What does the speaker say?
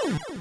Oh!